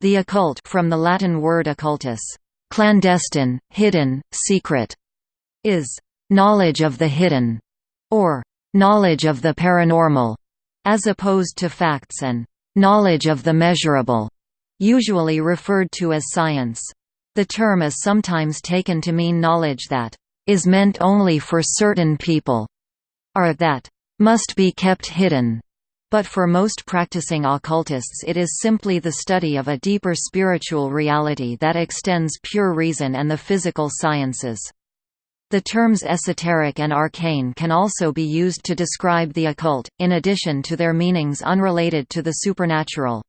The occult from the Latin word occultus, clandestine, hidden, secret, is knowledge of the hidden, or knowledge of the paranormal, as opposed to facts and knowledge of the measurable, usually referred to as science. The term is sometimes taken to mean knowledge that is meant only for certain people, or that must be kept hidden. But for most practicing occultists it is simply the study of a deeper spiritual reality that extends pure reason and the physical sciences. The terms esoteric and arcane can also be used to describe the occult, in addition to their meanings unrelated to the supernatural.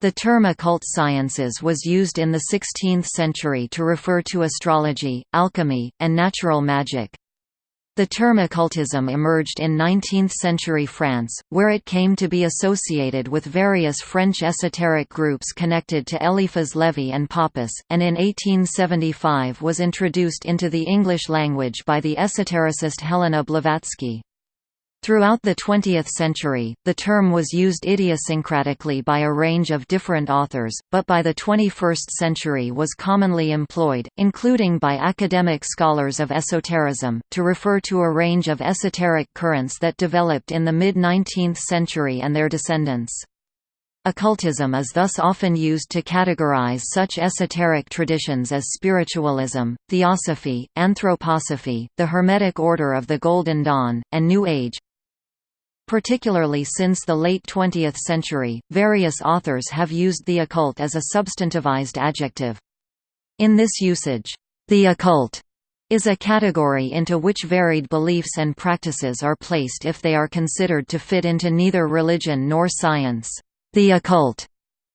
The term occult sciences was used in the 16th century to refer to astrology, alchemy, and natural magic. The term occultism emerged in 19th-century France, where it came to be associated with various French esoteric groups connected to Eliphas Lévi and Papus, and in 1875 was introduced into the English language by the esotericist Helena Blavatsky. Throughout the 20th century, the term was used idiosyncratically by a range of different authors, but by the 21st century was commonly employed, including by academic scholars of esotericism, to refer to a range of esoteric currents that developed in the mid-19th century and their descendants. Occultism is thus often used to categorize such esoteric traditions as spiritualism, theosophy, anthroposophy, the Hermetic Order of the Golden Dawn, and New Age, Particularly since the late 20th century, various authors have used the occult as a substantivized adjective. In this usage, the occult is a category into which varied beliefs and practices are placed if they are considered to fit into neither religion nor science. The occult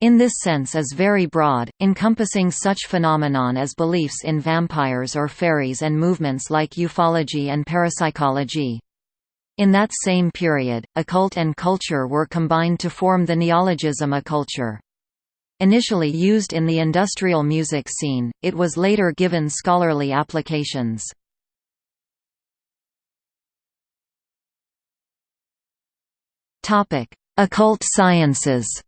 in this sense is very broad, encompassing such phenomenon as beliefs in vampires or fairies and movements like ufology and parapsychology. In that same period, occult and culture were combined to form the neologism occulture. Initially used in the industrial music scene, it was later given scholarly applications. Occult sciences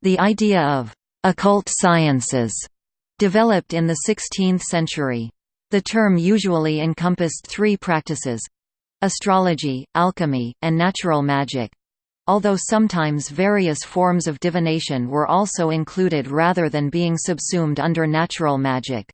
The idea of «occult sciences» developed in the 16th century. The term usually encompassed three practices astrology, alchemy, and natural magic although sometimes various forms of divination were also included rather than being subsumed under natural magic.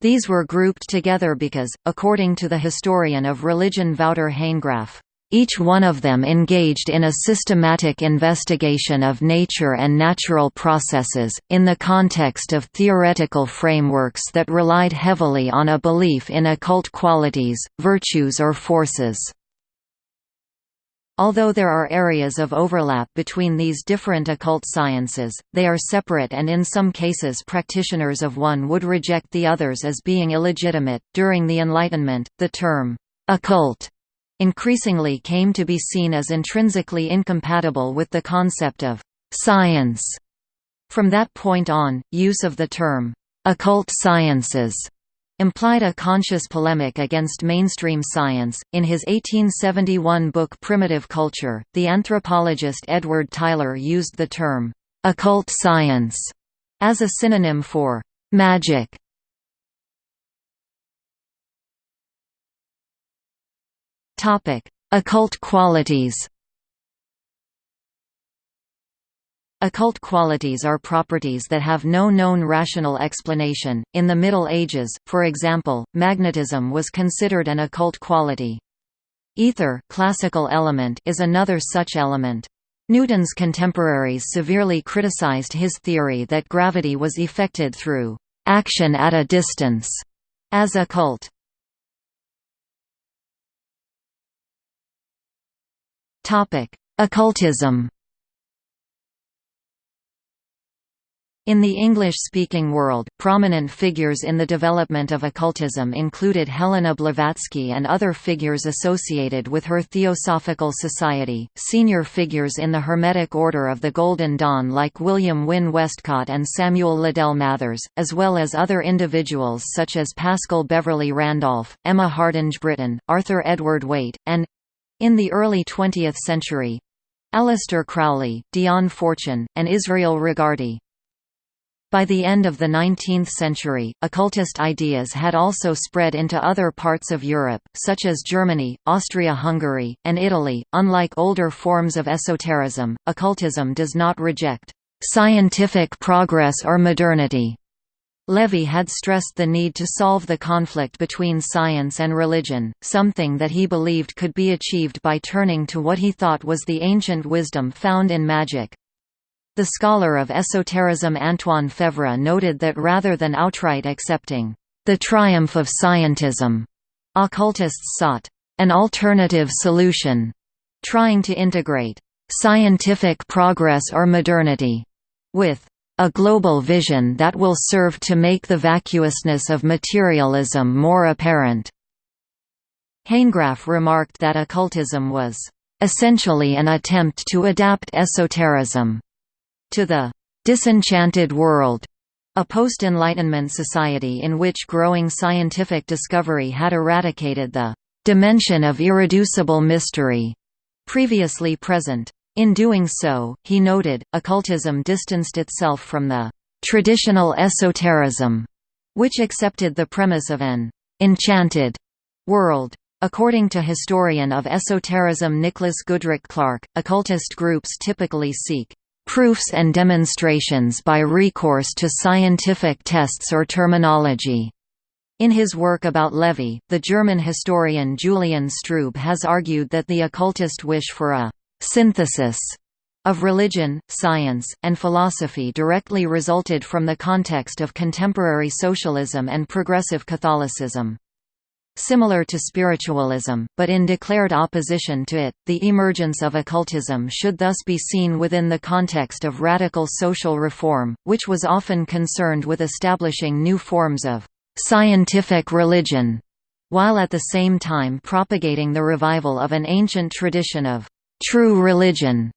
These were grouped together because, according to the historian of religion Wouter Hanegraaff, each one of them engaged in a systematic investigation of nature and natural processes, in the context of theoretical frameworks that relied heavily on a belief in occult qualities, virtues or forces. Although there are areas of overlap between these different occult sciences, they are separate and in some cases practitioners of one would reject the others as being illegitimate. During the Enlightenment, the term occult increasingly came to be seen as intrinsically incompatible with the concept of «science». From that point on, use of the term «occult sciences» implied a conscious polemic against mainstream science. In his 1871 book Primitive Culture, the anthropologist Edward Tylor used the term occult science as a synonym for magic. Topic: Occult qualities. Occult qualities are properties that have no known rational explanation. In the Middle Ages, for example, magnetism was considered an occult quality. Ether classical element is another such element. Newton's contemporaries severely criticized his theory that gravity was effected through action at a distance as occult. Occultism. In the English-speaking world, prominent figures in the development of occultism included Helena Blavatsky and other figures associated with her Theosophical Society, senior figures in the Hermetic Order of the Golden Dawn like William Wynne Westcott and Samuel Liddell Mathers, as well as other individuals such as Paschal Beverly Randolph, Emma Hardinge Britten, Arthur Edward Waite, and, in the early 20th century Aleister Crowley, Dion Fortune, and Israel Regardie. By the end of the 19th century, occultist ideas had also spread into other parts of Europe, such as Germany, Austria-Hungary, and Italy. Unlike older forms of esotericism, occultism does not reject scientific progress or modernity. Lévi had stressed the need to solve the conflict between science and religion, something that he believed could be achieved by turning to what he thought was the ancient wisdom found in magic. The scholar of esotericism Antoine Faivre noted that rather than outright accepting the triumph of scientism, occultists sought an alternative solution, trying to integrate scientific progress or modernity with a global vision that will serve to make the vacuousness of materialism more apparent. Hanegraaff remarked that occultism was essentially an attempt to adapt esotericism to the disenchanted world, a post-Enlightenment society in which growing scientific discovery had eradicated the dimension of irreducible mystery previously present. In doing so, he noted, occultism distanced itself from the traditional esotericism, which accepted the premise of an enchanted world. According to historian of esotericism Nicholas Goodrick Clarke, occultist groups typically seek proofs and demonstrations by recourse to scientific tests or terminology. In his work about Lévi, the German historian Julian Strube has argued that the occultist wish for a «synthesis» of religion, science, and philosophy directly resulted from the context of contemporary socialism and progressive Catholicism. Similar to spiritualism, but in declared opposition to it, the emergence of occultism should thus be seen within the context of radical social reform, which was often concerned with establishing new forms of scientific religion, while at the same time propagating the revival of an ancient tradition of true religion.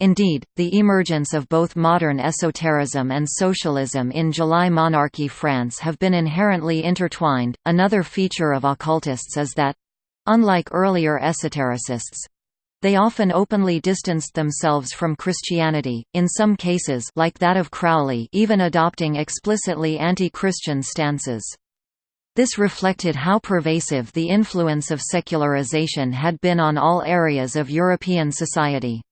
Indeed, the emergence of both modern esotericism and socialism in July monarchy France have been inherently intertwined. Another feature of occultists is that unlike earlier esotericists they often openly distanced themselves from Christianity, in some cases like that of Crowley even adopting explicitly anti-Christian stances. This reflected how pervasive the influence of secularization had been on all areas of European society.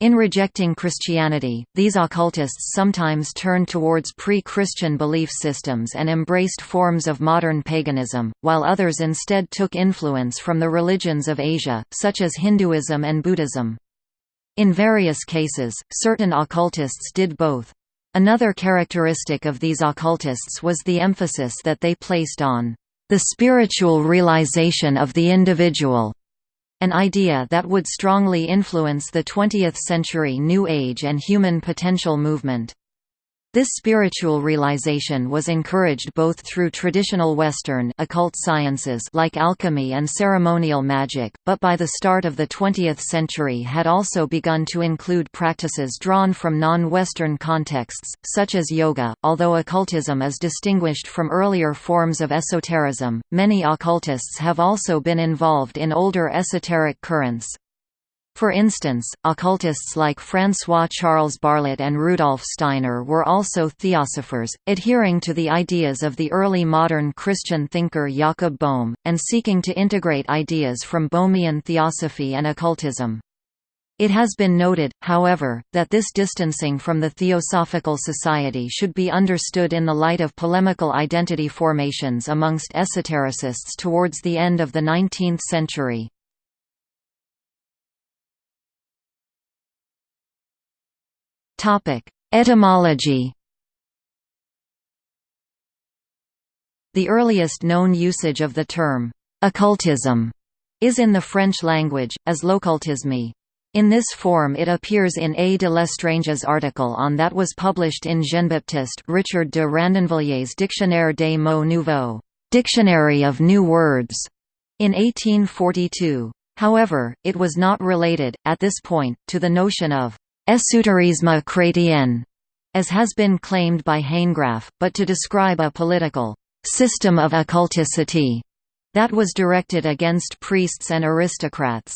In rejecting Christianity, these occultists sometimes turned towards pre-Christian belief systems and embraced forms of modern paganism, while others instead took influence from the religions of Asia, such as Hinduism and Buddhism. In various cases, certain occultists did both. Another characteristic of these occultists was the emphasis that they placed on the spiritual realization of the individual an idea that would strongly influence the 20th-century New Age and human potential movement. This spiritual realization was encouraged both through traditional Western occult sciences like alchemy and ceremonial magic, but by the start of the 20th century had also begun to include practices drawn from non-Western contexts, such as yoga. Although occultism is distinguished from earlier forms of esotericism, many occultists have also been involved in older esoteric currents. For instance, occultists like François-Charles Barlet and Rudolf Steiner were also theosophers, adhering to the ideas of the early modern Christian thinker Jakob Boehme, and seeking to integrate ideas from Boehmian theosophy and occultism. It has been noted, however, that this distancing from the Theosophical Society should be understood in the light of polemical identity formations amongst esotericists towards the end of the 19th century. Etymology The earliest known usage of the term «occultism» is in the French language, as l'occultisme. In this form it appears in A. de Lestrange's article on that was published in Jean-Baptiste Richard de Radonvillier's Dictionnaire des mots nouveaux Dictionary of New Words, in 1842. However, it was not related, at this point, to the notion of Esoterisme chrétien, as has been claimed by Hanegraaff, but to describe a political system of occulticity that was directed against priests and aristocrats.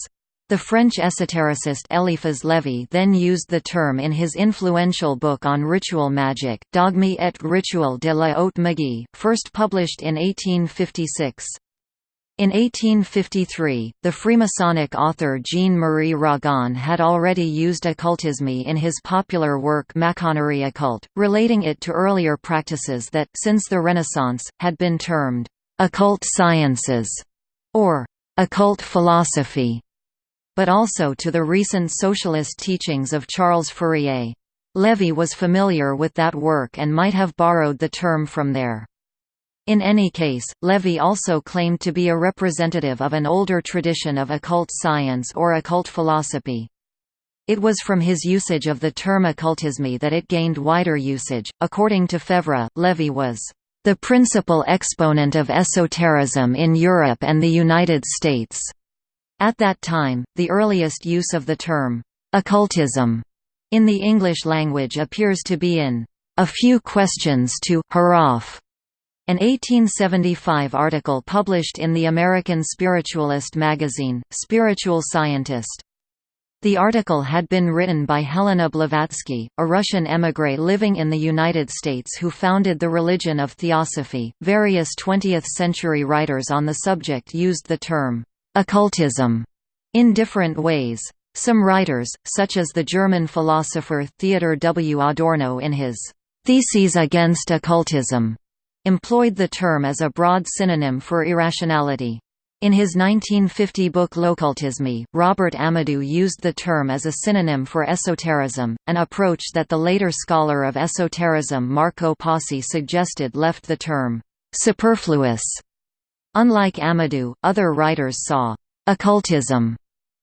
The French esotericist Eliphas Lévi then used the term in his influential book on ritual magic, Dogme et rituel de la haute magie, first published in 1856. In 1853, the Freemasonic author Jean-Marie Ragon had already used occultisme in his popular work Maçonnerie occult, relating it to earlier practices that, since the Renaissance, had been termed «occult sciences» or «occult philosophy» but also to the recent socialist teachings of Charles Fourier. Lévi was familiar with that work and might have borrowed the term from there. In any case, Lévi also claimed to be a representative of an older tradition of occult science or occult philosophy. It was from his usage of the term occultisme that it gained wider usage. According to Faivre, Lévi was the principal exponent of esotericism in Europe and the United States. At that time, the earliest use of the term, occultism, in the English language appears to be in A Few Questions to Hiraf, an 1875 article published in the American spiritualist magazine, Spiritual Scientist. The article had been written by Helena Blavatsky, a Russian émigré living in the United States who founded the religion of Theosophy. Various 20th century writers on the subject used the term occultism in different ways. Some writers, such as the German philosopher Theodor W. Adorno in his Theses against Occultism, employed the term as a broad synonym for irrationality. In his 1950 book L'Occultisme, Robert Amadou used the term as a synonym for esotericism, an approach that the later scholar of esotericism Marco Pasi suggested left the term superfluous Unlike Amadou, other writers saw «occultism»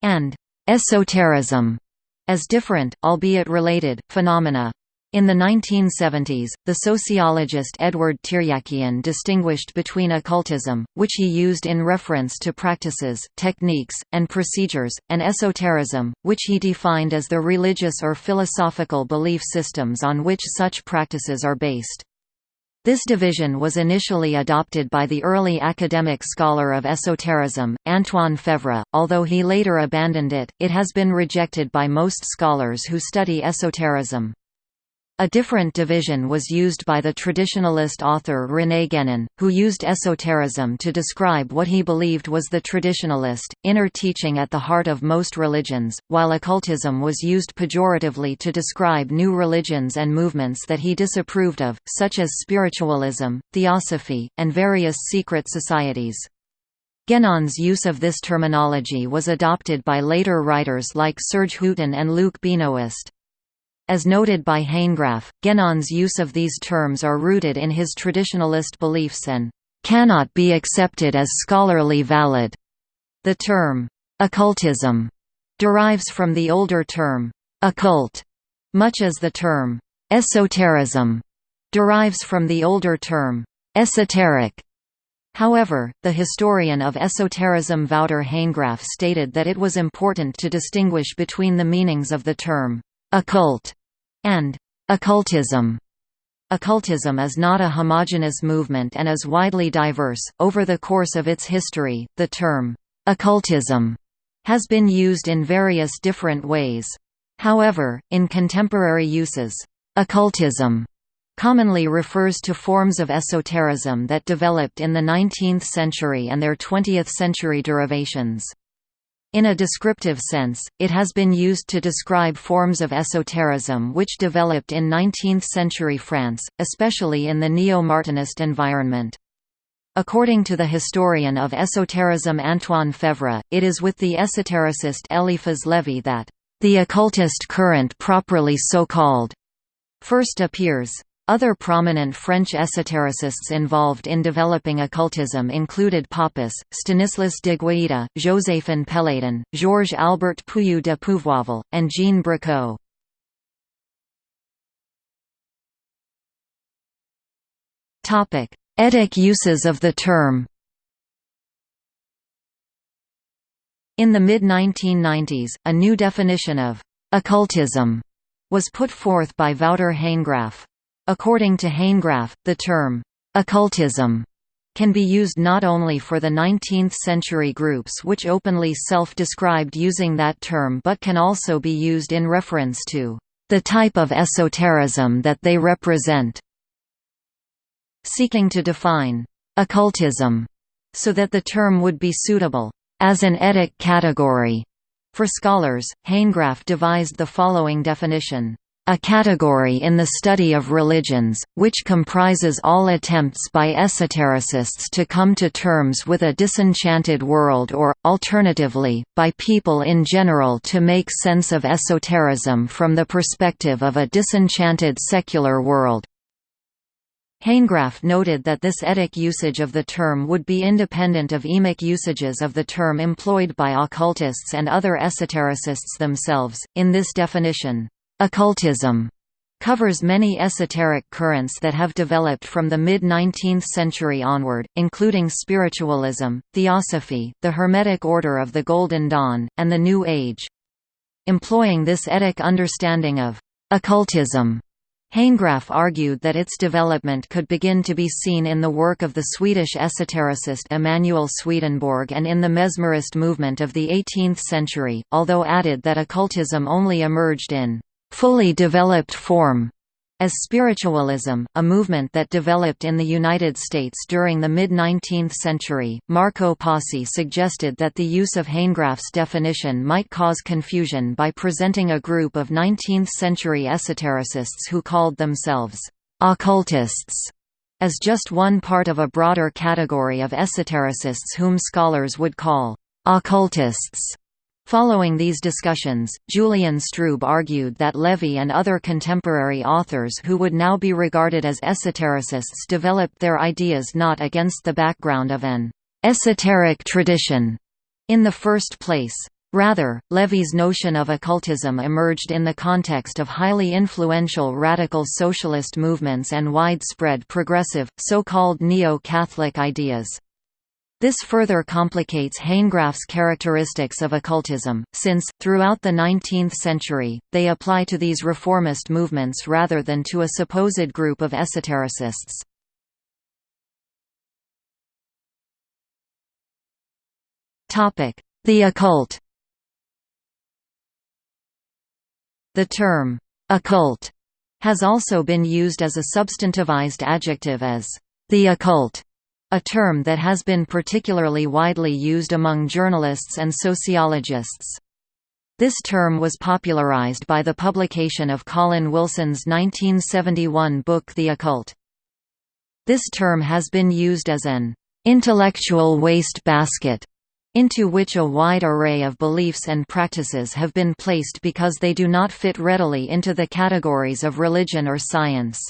and «esotericism» as different, albeit related, phenomena. In the 1970s, the sociologist Edward Tiryakian distinguished between occultism, which he used in reference to practices, techniques, and procedures, and esotericism, which he defined as the religious or philosophical belief systems on which such practices are based. This division was initially adopted by the early academic scholar of esotericism, Antoine Faivre, although he later abandoned it, it has been rejected by most scholars who study esotericism. A different division was used by the traditionalist author René Guénon, who used esotericism to describe what he believed was the traditionalist, inner teaching at the heart of most religions, while occultism was used pejoratively to describe new religions and movements that he disapproved of, such as spiritualism, theosophy, and various secret societies. Guénon's use of this terminology was adopted by later writers like Serge Hutin and Luc Benoist. As noted by Hanegraaff, Guénon's use of these terms are rooted in his traditionalist beliefs and cannot be accepted as scholarly valid. The term occultism derives from the older term occult, much as the term esotericism derives from the older term esoteric. However, the historian of esotericism Wouter Hanegraaff stated that it was important to distinguish between the meanings of the term occult, and occultism. Occultism is not a homogeneous movement and is widely diverse. Over the course of its history, the term occultism has been used in various different ways. However, in contemporary uses, occultism commonly refers to forms of esotericism that developed in the 19th century and their 20th century derivations. In a descriptive sense, it has been used to describe forms of esotericism which developed in 19th-century France, especially in the neo-Martinist environment. According to the historian of esotericism Antoine Faivre, it is with the esotericist Eliphas Lévi that the occultist current properly so called first appears. Other prominent French esotericists involved in developing occultism included Papus, Stanislas de Guaita, Joséphin Péladan, Georges Albert Puyou de Pouvourville, and Jean Bricaud. Etic uses of the term In the mid-1990s, a new definition of «occultism» was put forth by Wouter Hanegraaff. According to Hanegraaff, the term, occultism, can be used not only for the 19th-century groups which openly self-described using that term but can also be used in reference to the type of esotericism that they represent. Seeking to define occultism so that the term would be suitable as an etic category for scholars, Hanegraaff devised the following definition a category in the study of religions, which comprises all attempts by esotericists to come to terms with a disenchanted world or, alternatively, by people in general to make sense of esotericism from the perspective of a disenchanted secular world. Hanegraaff noted that this etic usage of the term would be independent of emic usages of the term employed by occultists and other esotericists themselves. In this definition, Occultism covers many esoteric currents that have developed from the mid-19th century onward, including spiritualism, theosophy, the Hermetic Order of the Golden Dawn, and the New Age. Employing this etic understanding of occultism, Hanegraaff argued that its development could begin to be seen in the work of the Swedish esotericist Emanuel Swedenborg and in the mesmerist movement of the 18th century, although added that occultism only emerged in fully developed form as spiritualism, a movement that developed in the United States during the mid-19th century, Marco Pasi suggested that the use of Hanegraaff's definition might cause confusion by presenting a group of 19th-century esotericists who called themselves occultists as just one part of a broader category of esotericists whom scholars would call occultists. Following these discussions, Julian Strube argued that Lévi and other contemporary authors who would now be regarded as esotericists developed their ideas not against the background of an esoteric tradition in the first place. Rather, Lévi's notion of occultism emerged in the context of highly influential radical socialist movements and widespread progressive, so-called neo-Catholic ideas. This further complicates Hanegraaff's characteristics of occultism, since, throughout the 19th century, they apply to these reformist movements rather than to a supposed group of esotericists. The occult The term, occult, has also been used as a substantivized adjective as the occult a term that has been particularly widely used among journalists and sociologists. This term was popularized by the publication of Colin Wilson's 1971 book The Occult. This term has been used as an intellectual waste basket into which a wide array of beliefs and practices have been placed because they do not fit readily into the categories of religion or science.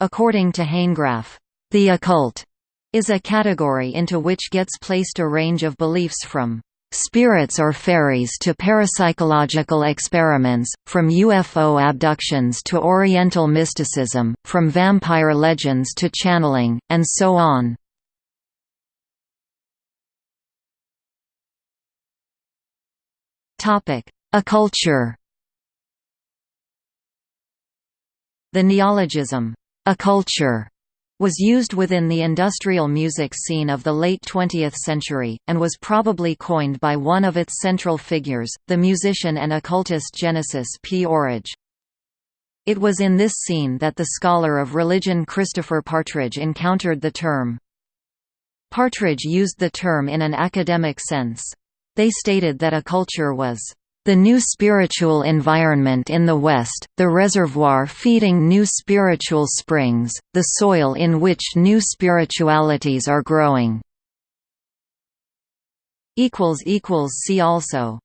According to Hanegraaff, the occult is a category into which gets placed a range of beliefs from spirits or fairies to parapsychological experiments, from UFO abductions to Oriental mysticism, from vampire legends to channeling, and so on. Occulture The neologism, occulture was used within the industrial music scene of the late 20th century, and was probably coined by one of its central figures, the musician and occultist Genesis P. Orridge. It was in this scene that the scholar of religion Christopher Partridge encountered the term. Partridge used the term in an academic sense. They stated that occulture was the new spiritual environment in the West, the reservoir feeding new spiritual springs, the soil in which new spiritualities are growing. See also